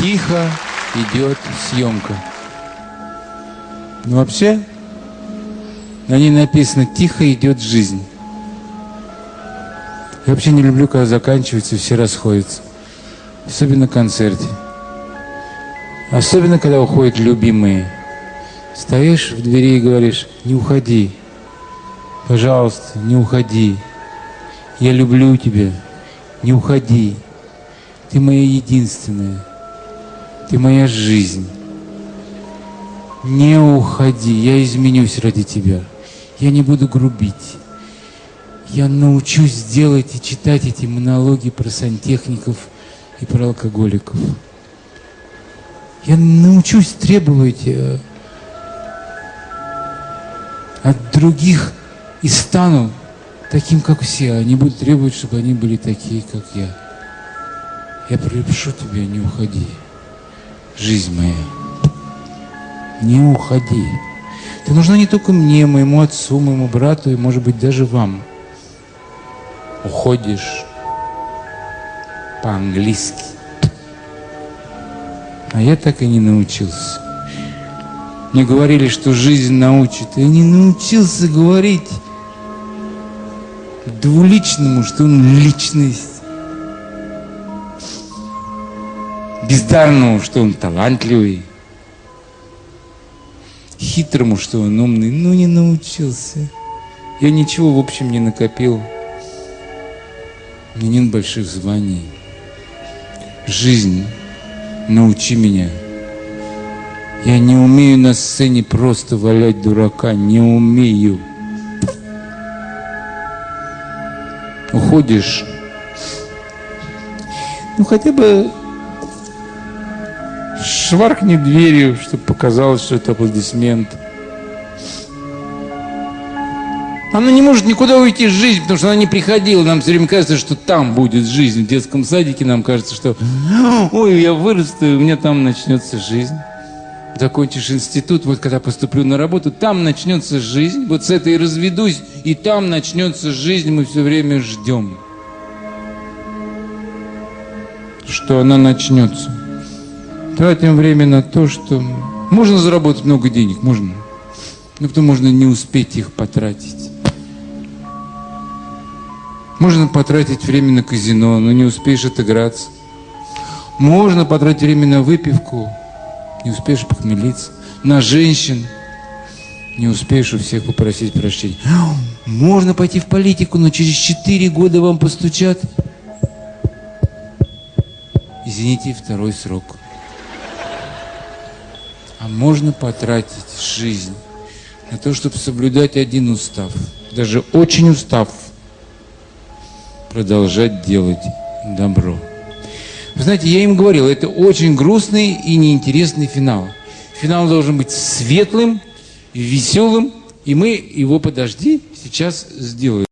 Тихо идет съемка. Но вообще, на ней написано «Тихо идет жизнь». Я вообще не люблю, когда заканчивается все расходятся. Особенно на концерте. Особенно, когда уходят любимые. Стоишь в двери и говоришь, не уходи. Пожалуйста, не уходи. Я люблю тебя. Не уходи. Ты моя единственная. Ты моя жизнь. Не уходи. Я изменюсь ради тебя. Я не буду грубить. Я научусь делать и читать эти монологи про сантехников и про алкоголиков. Я научусь требовать э, от других и стану таким, как все. Они будут требовать, чтобы они были такие, как я. Я прошу тебя, не уходи. Жизнь моя, не уходи. Ты нужна не только мне, моему отцу, моему брату и, может быть, даже вам. Уходишь по-английски. А я так и не научился. Мне говорили, что жизнь научит. Я не научился говорить двуличному, что он личность. Бездарному, что он талантливый. Хитрому, что он умный. Ну, не научился. Я ничего, в общем, не накопил. Мне нет больших званий. Жизнь, научи меня. Я не умею на сцене просто валять дурака, не умею. Уходишь, ну хотя бы шваркни дверью, чтобы показалось, что это аплодисмент. Она не может никуда уйти из жизни, потому что она не приходила. Нам все время кажется, что там будет жизнь. В детском садике нам кажется, что ой, я вырасту, и у меня там начнется жизнь. Закончишь институт, вот когда поступлю на работу, там начнется жизнь. Вот с этой разведусь, и там начнется жизнь. Мы все время ждем, что она начнется. Тратим время на то, что можно заработать много денег, можно. Но потом можно не успеть их потратить. Можно потратить время на казино, но не успеешь отыграться. Можно потратить время на выпивку, не успеешь похмелиться. На женщин не успеешь у всех попросить прощения. Можно пойти в политику, но через четыре года вам постучат. Извините, второй срок. А можно потратить жизнь на то, чтобы соблюдать один устав. Даже очень устав продолжать делать добро. Вы знаете, я им говорил, это очень грустный и неинтересный финал. Финал должен быть светлым, веселым, и мы его, подожди, сейчас сделаем.